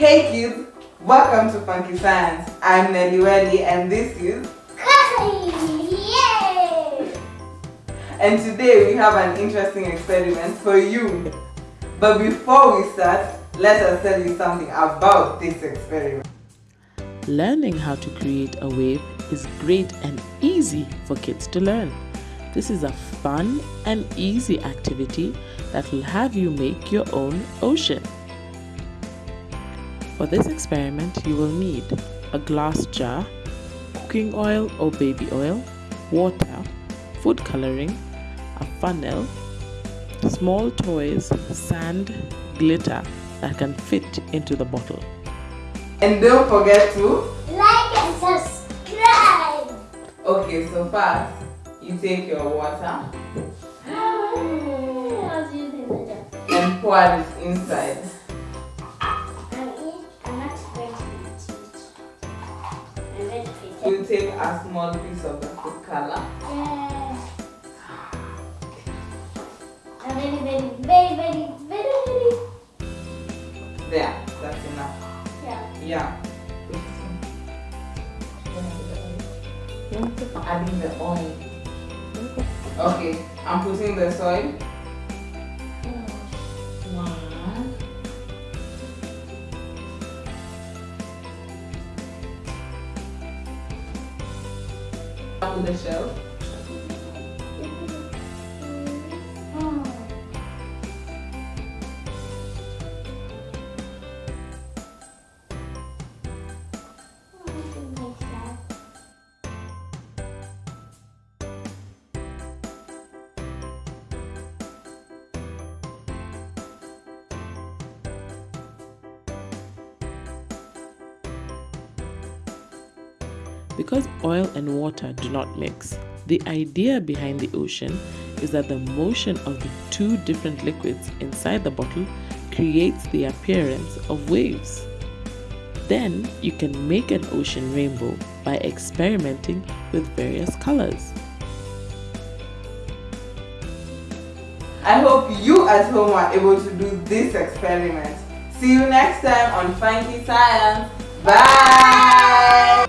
Hey kids, welcome to Funky Science. I'm Nelly Welly and this is Yay! and today we have an interesting experiment for you. But before we start, let us tell you something about this experiment. Learning how to create a wave is great and easy for kids to learn. This is a fun and easy activity that will have you make your own ocean. For this experiment, you will need a glass jar, cooking oil or baby oil, water, food coloring, a funnel, small toys, sand, glitter that can fit into the bottle. And don't forget to Like and subscribe! Okay, so first you take your water How do you think the jar? and pour it inside. You take a small piece of the food color. Yeah. I'm very, very, very, very, very, very. There, that's enough. Yeah. Yeah. Adding the oil. Okay, I'm putting the soil. Put the shell. Because oil and water do not mix, the idea behind the ocean is that the motion of the two different liquids inside the bottle creates the appearance of waves. Then you can make an ocean rainbow by experimenting with various colors. I hope you at home are able to do this experiment. See you next time on Funky Science. Bye!